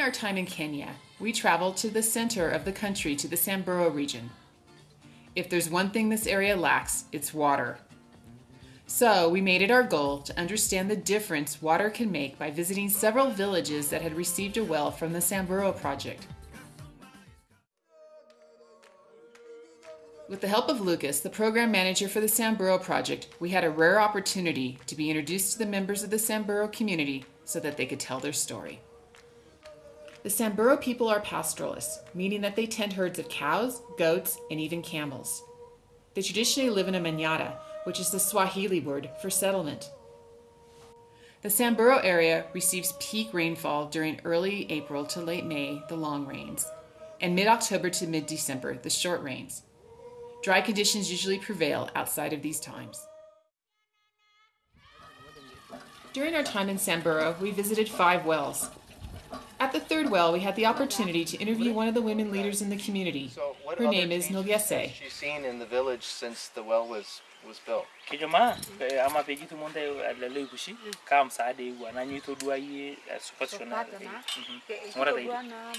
our time in Kenya, we traveled to the center of the country to the Samburu region. If there's one thing this area lacks, it's water. So we made it our goal to understand the difference water can make by visiting several villages that had received a well from the Samburu project. With the help of Lucas, the program manager for the Samburu project, we had a rare opportunity to be introduced to the members of the Samburu community so that they could tell their story. The Samburu people are pastoralists, meaning that they tend herds of cows, goats, and even camels. They traditionally live in a manyatta, which is the Swahili word for settlement. The Samburu area receives peak rainfall during early April to late May, the long rains, and mid-October to mid-December, the short rains. Dry conditions usually prevail outside of these times. During our time in Samburu, we visited five wells. At the third well, we had the opportunity to interview one of the women leaders in the community. Her name is Nilgese. She's seen in the village since the well was was built. kijuma ama pegi tu monde la le bushi kam sa de na nyi to dua yi suppositional ngora dai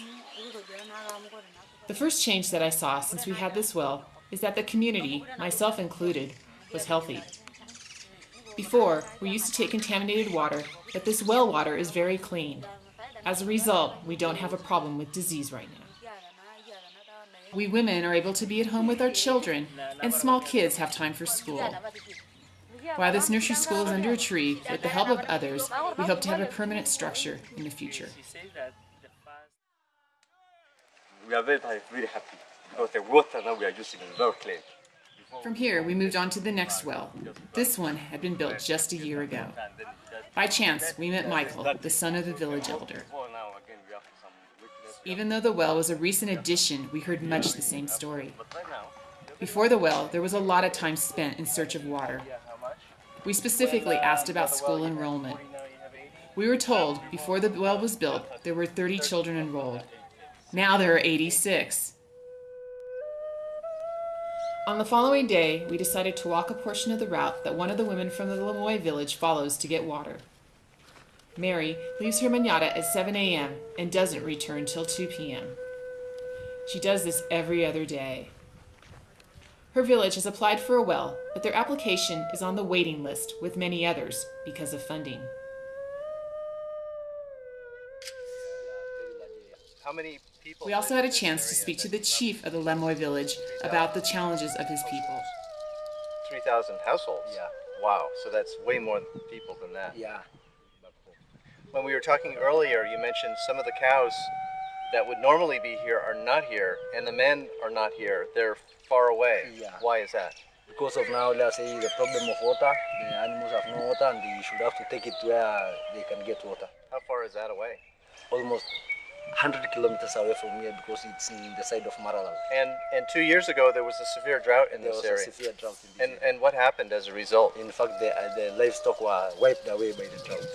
The first change that I saw since we had this well is that the community, myself included, was healthy. Before, we used to take contaminated water, but this well water is very clean. As a result, we don't have a problem with disease right now. We women are able to be at home with our children, and small kids have time for school. While this nursery school is under a tree, with the help of others, we hope to have a permanent structure in the future. We are very, very happy because the water now we are using is very clean. From here, we moved on to the next well. This one had been built just a year ago. By chance, we met Michael, the son of the village elder. Even though the well was a recent addition, we heard much the same story. Before the well, there was a lot of time spent in search of water. We specifically asked about school enrollment. We were told before the well was built there were 30 children enrolled. Now there are 86. On the following day, we decided to walk a portion of the route that one of the women from the Lamoy village follows to get water. Mary leaves her manyatta at 7 a.m. and doesn't return till 2 p.m. She does this every other day. Her village has applied for a well, but their application is on the waiting list with many others because of funding. We also had a chance to speak to the chief of the Lemoy village about the challenges of his people. Three thousand households. Yeah. Wow. So that's way more people than that. Yeah. When we were talking earlier, you mentioned some of the cows that would normally be here are not here, and the men are not here. They're far away. Yeah. Why is that? Because of now, let's say the problem of water, the animals have no water and they should have to take it where they can get water. How far is that away? Almost 100 kilometers away from here because it's in the side of Maralal. And and two years ago there was a severe drought in There this was area. a severe drought in this And area. and what happened as a result? In fact, the, uh, the livestock were wiped away by the drought.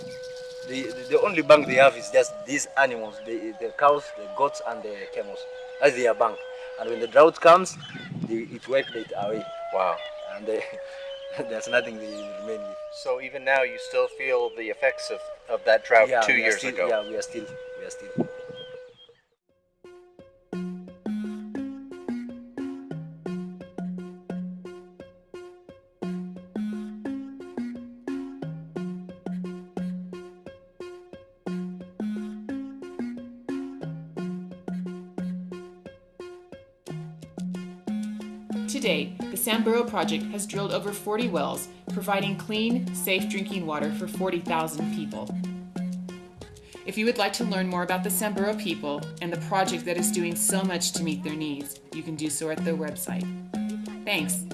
The, the only bank they have is just these animals, the, the cows, the goats, and the camels. That's their bank. And when the drought comes, they, it wiped it away. Wow. And they, there's nothing they remain with. So even now you still feel the effects of, of that drought two years still, ago. Yeah, we are still, we are still. To date, the Samburu project has drilled over 40 wells, providing clean, safe drinking water for 40,000 people. If you would like to learn more about the Samburu people and the project that is doing so much to meet their needs, you can do so at their website. Thanks.